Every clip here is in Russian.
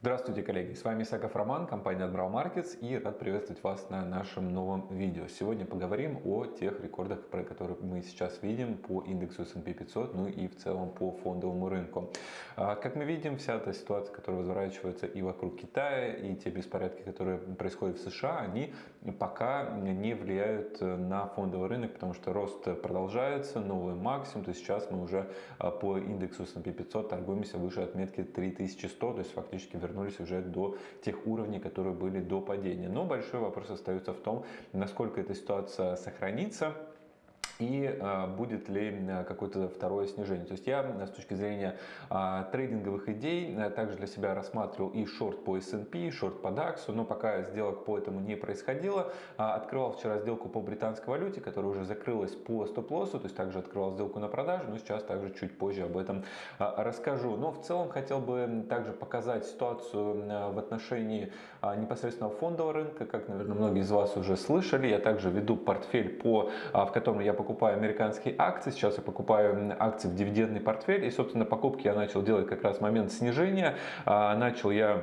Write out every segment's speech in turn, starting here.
Здравствуйте, коллеги! С вами Исаков Роман, компания Admiral Markets и рад приветствовать вас на нашем новом видео. Сегодня поговорим о тех рекордах, про которые мы сейчас видим по индексу S&P 500, ну и в целом по фондовому рынку. А, как мы видим, вся эта ситуация, которая разворачивается и вокруг Китая, и те беспорядки, которые происходят в США, они пока не влияют на фондовый рынок, потому что рост продолжается, новый максимум, то есть сейчас мы уже а, по индексу S&P 500 торгуемся выше отметки 3100, то есть фактически вернулись уже до тех уровней, которые были до падения. Но большой вопрос остается в том, насколько эта ситуация сохранится и а, будет ли а, какое-то второе снижение. То есть я а, с точки зрения трейдинговых идей также для себя рассматривал и шорт по S&P, шорт по DAX, но пока сделок по этому не происходило. Открывал вчера сделку по британской валюте, которая уже закрылась по стоп-лоссу, то есть также открывал сделку на продажу, но сейчас также чуть позже об этом расскажу. Но в целом хотел бы также показать ситуацию в отношении непосредственно фондового рынка, как, наверное, многие из вас уже слышали. Я также веду портфель, по, в котором я покупаю покупаю американские акции, сейчас я покупаю акции в дивидендный портфель. И, собственно, покупки я начал делать как раз в момент снижения. А, начал я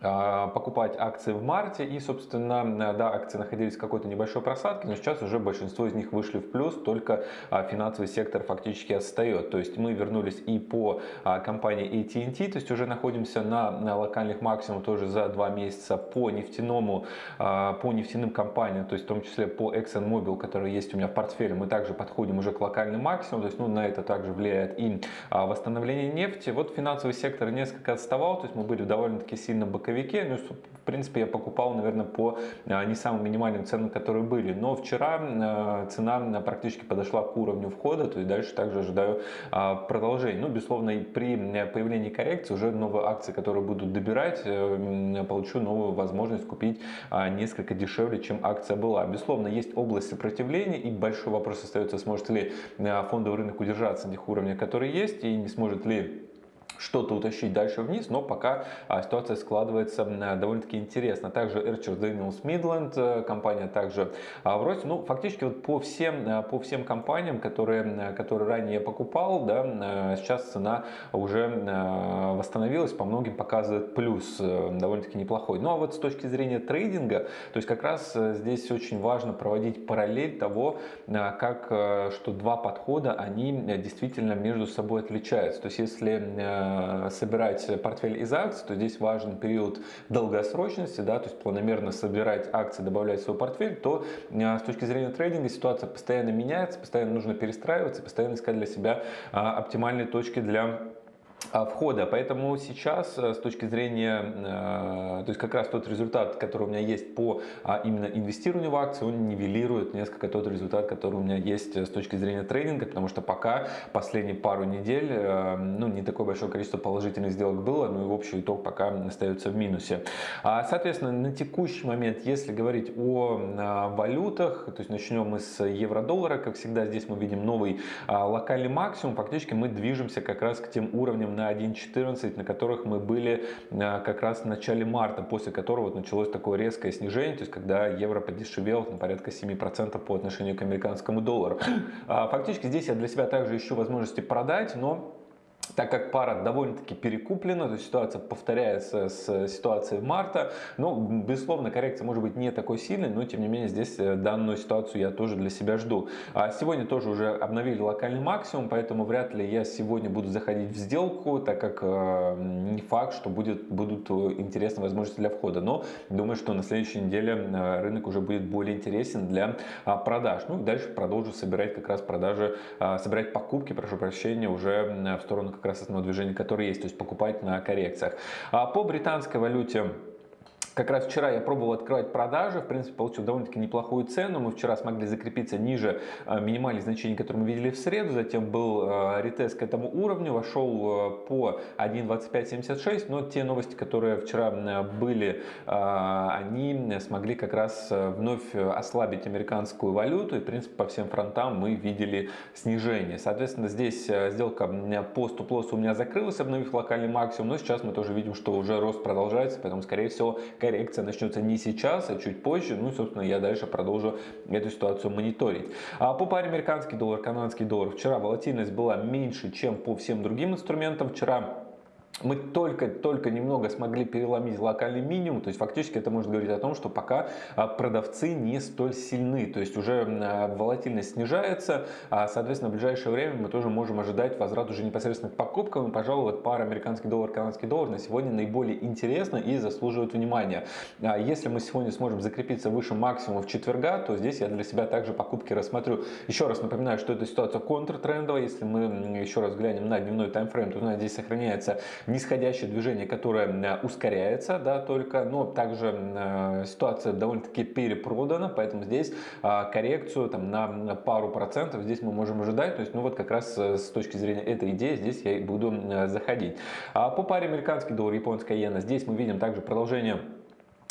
покупать акции в марте и, собственно, да, акции находились в какой-то небольшой просадке, но сейчас уже большинство из них вышли в плюс, только а, финансовый сектор фактически отстает. То есть мы вернулись и по а, компании AT&T, то есть уже находимся на, на локальных максимумах тоже за два месяца по нефтяному, по нефтяным компаниям, то есть в том числе по ExxonMobil, который есть у меня в портфеле, мы также подходим уже к локальным максимумам, то есть ну, на это также влияет и восстановление нефти. Вот финансовый сектор несколько отставал, то есть мы были довольно-таки сильно боковые боковике. Ну, в принципе, я покупал, наверное, по а, не самым минимальным ценам, которые были. Но вчера а, цена практически подошла к уровню входа, то есть дальше также ожидаю а, продолжения. Ну, безусловно, при появлении коррекции уже новые акции, которые будут добирать, э, получу новую возможность купить несколько дешевле, чем акция была. Безусловно, есть область сопротивления и большой вопрос остается, сможет ли фондовый рынок удержаться на тех уровнях, которые есть и не сможет ли что-то утащить дальше вниз, но пока а, ситуация складывается довольно-таки интересно. Также Archer Daniels Midland, э, компания также а, в росте. Ну, фактически вот по всем, э, по всем компаниям, которые, которые ранее я покупал, да, э, сейчас цена уже восстановилась, по многим показывает плюс довольно-таки неплохой. Ну, а вот с точки зрения трейдинга, то есть как раз здесь очень важно проводить параллель того, как, что два подхода, они действительно между собой отличаются. То есть если Э, собирать портфель из акций, то здесь важен период долгосрочности, да, то есть планомерно собирать акции, добавлять в свой портфель, то э, с точки зрения трейдинга ситуация постоянно меняется, постоянно нужно перестраиваться, постоянно искать для себя а, оптимальные точки для входа. Поэтому сейчас э, с точки зрения, э, то есть как раз тот результат, который у меня есть по а, именно инвестированию в акции, он нивелирует несколько тот результат, который у меня есть э, с точки зрения трейдинга, потому что пока последние пару недель, ну не такое большое количество положительных сделок было, ну и общий итог пока остается в минусе. А, соответственно, на текущий момент, если говорить о валютах, то есть начнем мы с евро-доллара, как всегда здесь мы видим новый локальный максимум, фактически мы движемся как раз к тем уровням на 1.14, на которых мы были э, как раз в начале марта, после которого вот началось такое резкое снижение, то есть когда евро подешевел на порядка 7% по отношению к американскому доллару. А, фактически здесь я для себя также ищу возможности продать, но так как пара довольно-таки перекуплена, то ситуация повторяется с ситуацией марта, но, безусловно, коррекция может быть не такой сильной, но, тем не менее, здесь э, данную ситуацию я тоже для себя жду. А сегодня тоже уже обновили локальный максимум, поэтому вряд ли я сегодня буду заходить в сделку, так как э, не факт, что будет, будут интересные возможности для входа, но думаю, что на следующей неделе э, рынок уже будет более интересен для э, продаж. Ну и дальше продолжу собирать как раз продажи, э, собирать покупки, прошу прощения, уже в сторону как раз основного движения, которое есть, то есть покупать на коррекциях. А по британской валюте как раз вчера я пробовал открывать продажи, в принципе, получил довольно-таки неплохую цену. Мы вчера смогли закрепиться ниже э, минимальных значений, которые мы видели в среду. Затем был э, ретест к этому уровню, вошел э, по 1.2576. Но те новости, которые вчера были, они смогли как раз вновь ослабить американскую валюту. И, в принципе, по всем фронтам мы видели снижение. Соответственно, здесь сделка по стоп-лоссу у меня закрылась, обновив локальный максимум. Но сейчас мы тоже видим, что уже рост продолжается, поэтому, скорее всего, коррекция начнется не сейчас, а чуть позже. Ну и, собственно, я дальше продолжу эту ситуацию мониторить. А по паре американский доллар, канадский доллар. Вчера волатильность была меньше, чем по всем другим инструментам. Вчера мы только-только немного смогли переломить локальный минимум, то есть фактически это может говорить о том, что пока а, продавцы не столь сильны, то есть уже а, волатильность снижается, а, соответственно в ближайшее время мы тоже можем ожидать возврат уже непосредственно к покупкам, и, пожалуй, вот пара американский доллар, канадский доллар на сегодня наиболее интересна и заслуживает внимания. Если мы сегодня сможем закрепиться выше максимума в четверга, то здесь я для себя также покупки рассмотрю. Еще раз напоминаю, что эта ситуация контртрендовая, если мы еще раз глянем на дневной таймфрейм, то здесь сохраняется нисходящее движение, которое э, ускоряется, да, только, но также э, ситуация довольно-таки перепродана, поэтому здесь э, коррекцию там на пару процентов здесь мы можем ожидать, то есть, ну вот как раз с точки зрения этой идеи здесь я и буду заходить. А по паре американский доллар, японская иена, здесь мы видим также продолжение а,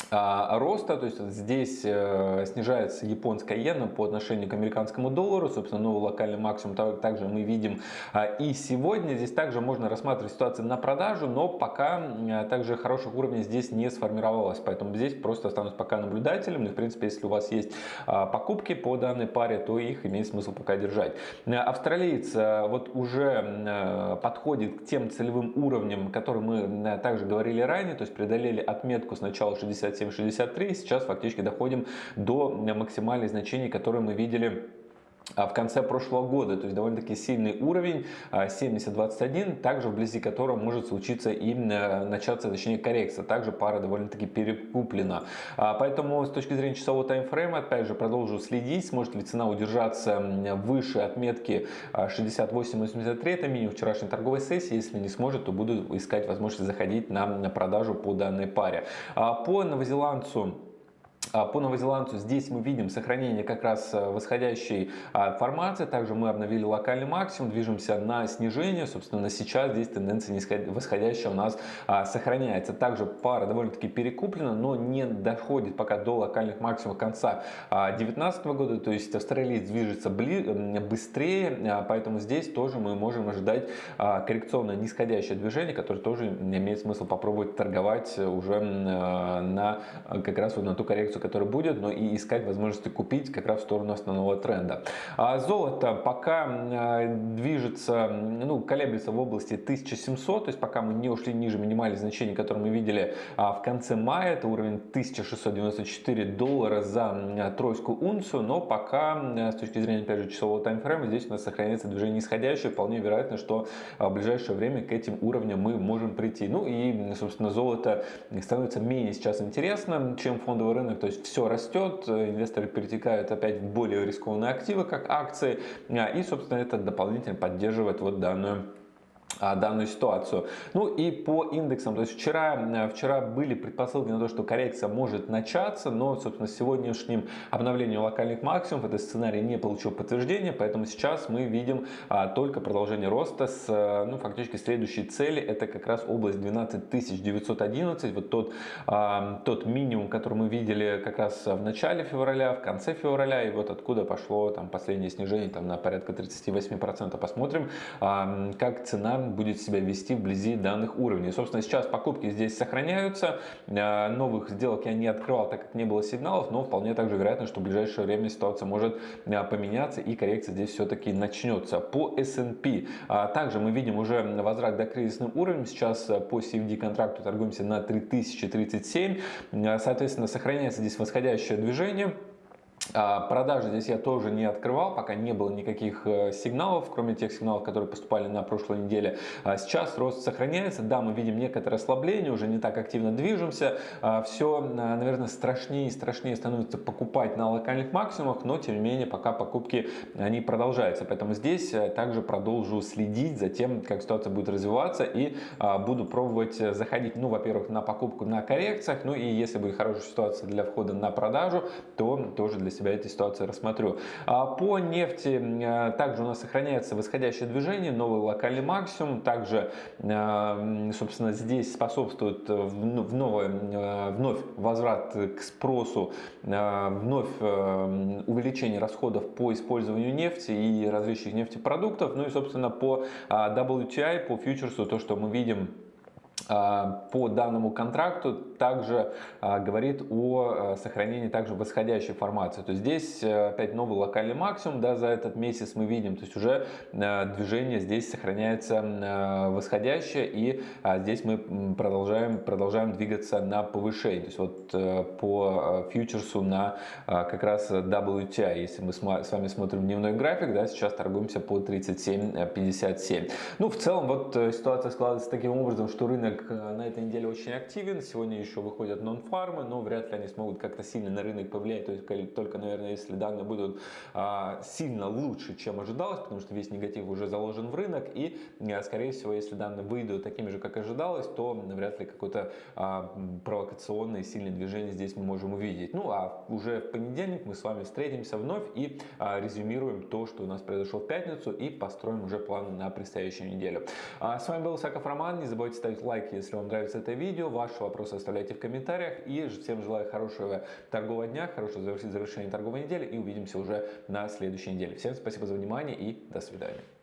роста, то есть здесь э, снижается японская иена по отношению к американскому доллару, собственно, новый локальный максимум также мы видим а, и сегодня. Здесь также можно рассматривать ситуацию на продажу, но пока также хороших уровней здесь не сформировалось, поэтому здесь просто останусь пока наблюдателем, и в принципе, если у вас есть а, покупки по данной паре, то их имеет смысл пока держать. Австралиец вот уже подходит к тем целевым уровням, которые мы также говорили ранее, то есть преодолели отметку сначала 60 67-63. Сейчас фактически доходим до максимальных значений, которые мы видели в конце прошлого года, то есть довольно-таки сильный уровень 70-21, а, также вблизи которого может случиться и начаться, точнее, коррекция. Также пара довольно-таки перекуплена. А, поэтому с точки зрения часового таймфрейма, опять же, продолжу следить, сможет ли цена удержаться выше отметки 68-83, это минимум вчерашней торговой сессии. Если не сможет, то буду искать возможность заходить на продажу по данной паре. По новозеландцу а, по новозеландцу здесь мы видим сохранение как раз э, восходящей а, формации. Также мы обновили локальный максимум, движемся на снижение. Собственно, сейчас здесь тенденция восходящая у нас а, сохраняется. Также пара довольно-таки перекуплена, но не доходит пока до локальных максимумов конца 2019 года. То есть австралиец движется быстрее, поэтому здесь тоже мы можем ожидать коррекционное нисходящее движение, которое тоже имеет смысл попробовать торговать уже на как раз вот на ту коррекцию коррекцию, которая будет, но и искать возможности купить как раз в сторону основного тренда. А золото пока а, движется, ну, колеблется в области 1700, то есть пока мы не ушли ниже минимальных значений, которые мы видели а, в конце мая, это уровень 1694 доллара за тройскую унцию, но пока с точки зрения, опять же, часового таймфрейма, здесь у нас сохраняется движение нисходящее, вполне вероятно, что в ближайшее время к этим уровням мы можем прийти. Ну и, собственно, золото становится менее сейчас интересным, чем фондовый рынок, то есть все растет, инвесторы перетекают опять в более рискованные активы, как акции, а, и, собственно, это дополнительно поддерживает вот данную данную ситуацию. Ну и по индексам, то есть вчера, э, вчера были предпосылки на то, что коррекция может начаться, но, собственно, сегодняшним обновлением локальных максимумов этот сценарий не получил подтверждения, поэтому сейчас мы видим а, только продолжение роста с, э, ну, фактически следующей цели, это как раз область 12911, вот тот, а, тот минимум, который мы видели как раз в начале февраля, в конце февраля, и вот откуда пошло там последнее снижение там на порядка 38%. Посмотрим, а, как цена будет себя вести вблизи данных уровней. Собственно, сейчас покупки здесь сохраняются. Э, новых сделок я не открывал, так как не было сигналов, но вполне также вероятно, что в ближайшее время ситуация может э, поменяться и коррекция здесь все-таки начнется. По S&P э, также мы видим уже возврат до кризисным уровнем. Сейчас по CFD контракту торгуемся на 3037. Соответственно, сохраняется здесь восходящее движение. А, продажи здесь я тоже не открывал, пока не было никаких э, сигналов, кроме тех сигналов, которые поступали на прошлой неделе. А, сейчас рост сохраняется, да, мы видим некоторое ослабление, уже не так активно движемся. А, Все, наверное, страшнее и страшнее становится покупать на локальных максимумах, но тем не менее пока покупки они продолжаются. Поэтому здесь э, также продолжу следить за тем, как ситуация будет развиваться и буду пробовать заходить, ну, во-первых, на покупку на коррекциях, ну и если будет хорошая ситуация для входа на продажу, то тоже для себя этой ситуации рассмотрю. А по нефти э, также у нас сохраняется восходящее движение, новый локальный максимум. Также, э, собственно, здесь способствует в новое, э, вновь возврат к спросу, вновь увеличение расходов по использованию нефти и различных нефтепродуктов. Ну и, собственно, по WTI, по фьючерсу, то, что мы видим по данному контракту также а, говорит о а, сохранении также восходящей формации. То есть здесь э, опять новый локальный максимум да, за этот месяц мы видим. То есть уже движение здесь сохраняется восходящее и здесь мы продолжаем, продолжаем двигаться на повышение. То есть вот э, по фьючерсу на как раз WTI, если мы с вами смотрим дневной график, да, сейчас торгуемся по 37.57. Ну, в целом вот э, ситуация складывается таким образом, что рынок рынок э, на этой неделе очень активен. Сегодня еще выходят нон-фармы, но вряд ли они смогут как-то сильно на рынок повлиять. То только, наверное, если данные будут а, сильно лучше, чем ожидалось, потому что весь негатив уже заложен в рынок. И, а, скорее всего, если данные выйдут такими же, как ожидалось, то вряд ли какое-то а, провокационное сильное движение здесь мы можем увидеть. Ну, а уже в понедельник мы с вами встретимся вновь и а, резюмируем то, что у нас произошло в пятницу и построим уже планы на предстоящую неделю. С вами был Саков Роман. Не забывайте ставить лайк лайк, если вам нравится это видео. Ваши вопросы оставляйте в комментариях. И всем желаю хорошего торгового дня, хорошего завершения торговой недели. И увидимся уже на следующей неделе. Всем спасибо за внимание и до свидания.